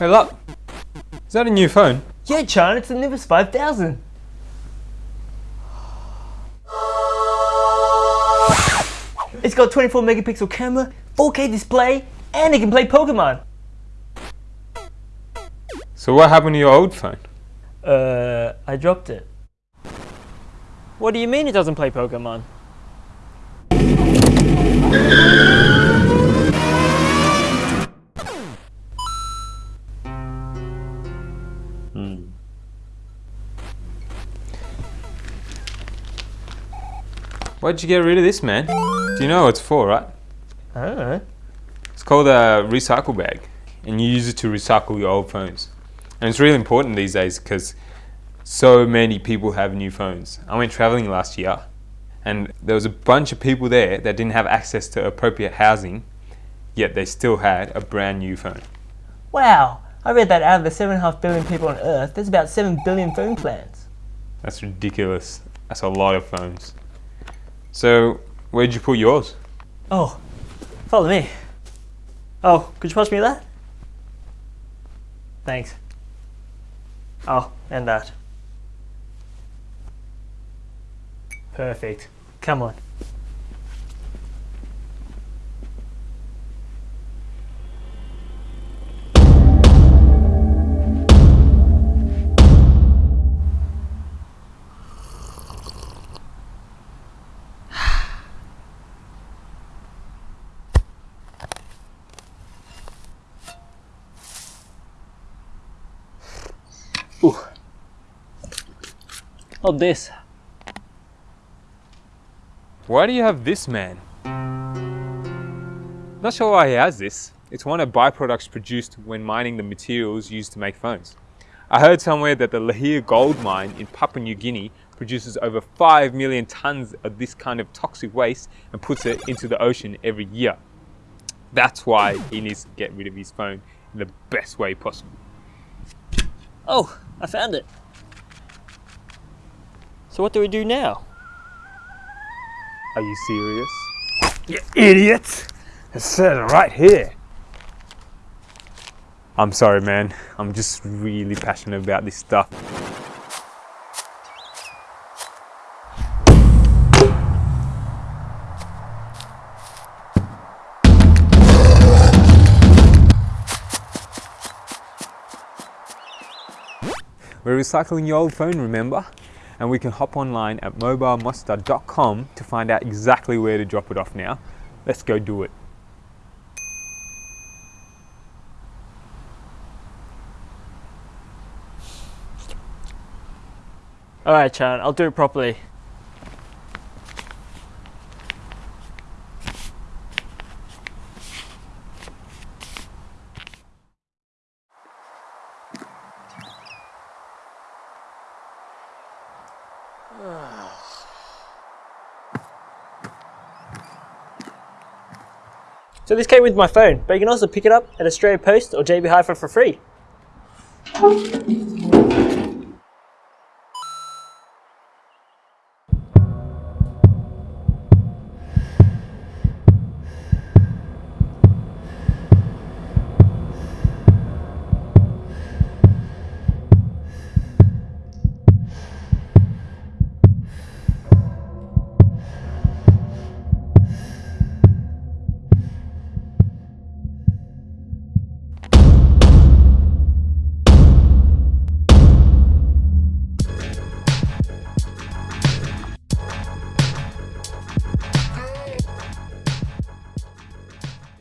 Hey look, is that a new phone? Yeah, Chan, it's the Nimbus 5000. It's got 24 megapixel camera, 4K display, and it can play Pokemon. So what happened to your old phone? Uh, I dropped it. What do you mean it doesn't play Pokemon? Why'd you get rid of this, man? Do you know what it's for, right? I don't know. It's called a recycle bag, and you use it to recycle your old phones. And it's really important these days because so many people have new phones. I went traveling last year, and there was a bunch of people there that didn't have access to appropriate housing, yet they still had a brand new phone. Wow, I read that out of the 7.5 billion people on Earth, there's about 7 billion phone plans. That's ridiculous. That's a lot of phones. So, where'd you put yours? Oh, follow me. Oh, could you pass me that? Thanks. Oh, and that. Perfect. Come on. Ooh. Not this. Why do you have this, man? Not sure why he has this. It's one of byproducts produced when mining the materials used to make phones. I heard somewhere that the Lihir gold mine in Papua New Guinea produces over 5 million tons of this kind of toxic waste and puts it into the ocean every year. That's why he needs to get rid of his phone in the best way possible. Oh, I found it. So what do we do now? Are you serious? You idiot! It says right here. I'm sorry, man. I'm just really passionate about this stuff. We're recycling your old phone, remember? And we can hop online at mobilemuster.com to find out exactly where to drop it off now. Let's go do it. Alright, Chan, I'll do it properly. So this came with my phone, but you can also pick it up at Australia Post or JB Hi-Fi for free.